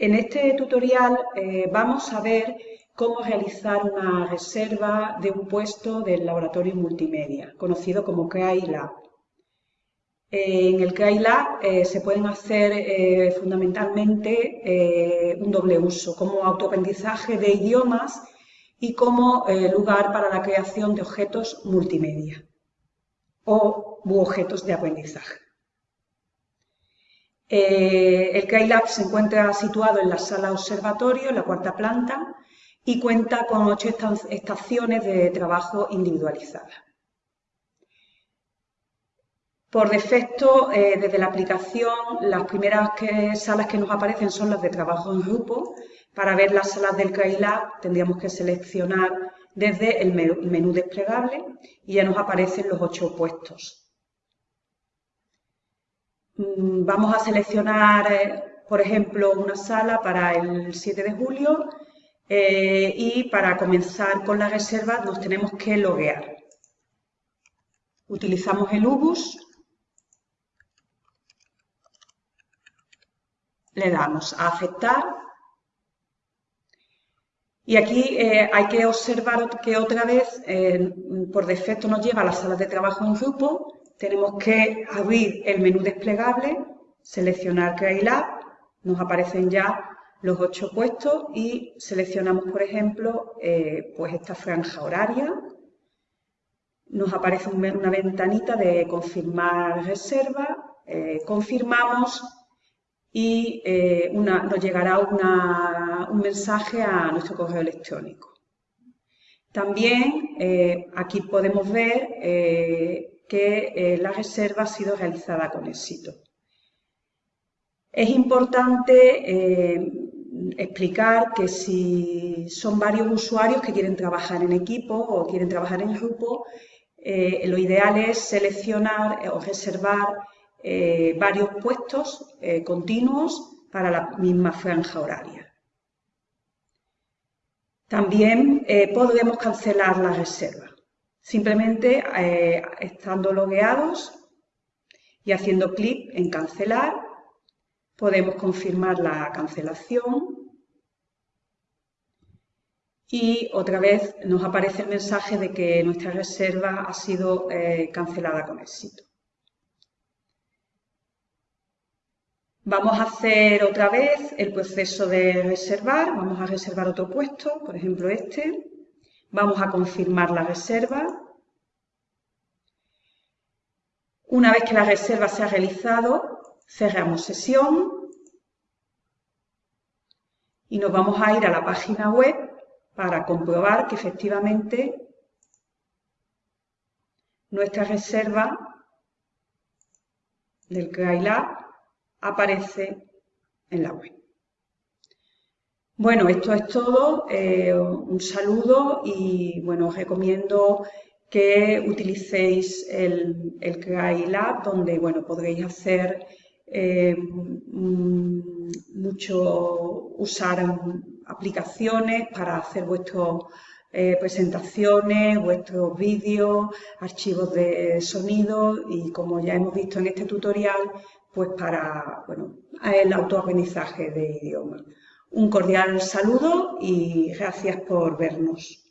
En este tutorial eh, vamos a ver cómo realizar una reserva de un puesto del laboratorio multimedia, conocido como CRAI Lab. en el CRAI Lab eh, se pueden hacer eh, fundamentalmente un doble uso, como autoaprendizaje de idiomas y como lugar para la creación de objetos multimedia o objetos de aprendizaje. Eh, el CRAILAB se encuentra situado en la sala observatorio, en la cuarta planta, y cuenta con ocho estaciones de trabajo individualizadas. Por defecto, eh, desde la aplicación, las primeras salas que nos aparecen son las de trabajo en grupo. Para ver las salas del CRAILAB tendríamos que seleccionar desde el menú desplegable y ya nos aparecen los ocho puestos. Mm, vamos a seleccionar, eh, por ejemplo, una sala para el 7 de julio eh, y para comenzar con la reserva nos tenemos que loguear. Utilizamos el UBUS, le damos a aceptar. Y aquí eh, hay que observar que otra vez por defecto nos lleva a las salas de trabajo en grupo tenemos que abrir el menú desplegable, seleccionar Lab, nos aparecen ya los ocho puestos y seleccionamos, por ejemplo, eh, pues esta franja horaria. Nos aparece una ventanita de confirmar reserva, eh, confirmamos y eh, nos llegará un mensaje a nuestro correo electrónico. También aquí podemos ver que eh, la reserva ha sido realizada con éxito. Es importante eh, explicar que si son varios usuarios que quieren trabajar en equipo o quieren trabajar en grupo, eh, lo ideal es seleccionar o reservar varios puestos continuos para la misma franja horaria. También podremos cancelar la reserva. Simplemente eh, estando logueados y haciendo clic en cancelar, podemos confirmar la cancelación y otra vez nos aparece el mensaje de que nuestra reserva ha sido eh, cancelada con éxito. Vamos a hacer otra vez el proceso de reservar, vamos a reservar otro puesto, por ejemplo este. Vamos a confirmar la reserva. Una vez que la reserva se ha realizado, cerramos sesión y nos vamos a ir a la página web para comprobar que efectivamente nuestra reserva del CRAILAB aparece en la web. Bueno, esto es todo. Eh, un saludo y bueno, os recomiendo que utilicéis el, el donde bueno, podréis hacer eh, mm, mucho, usar aplicaciones para hacer vuestras eh, presentaciones, vuestros vídeos, archivos de sonido y como ya hemos visto en este tutorial, pues para bueno, el autoaprendizaje de idiomas. Un cordial saludo y gracias por vernos.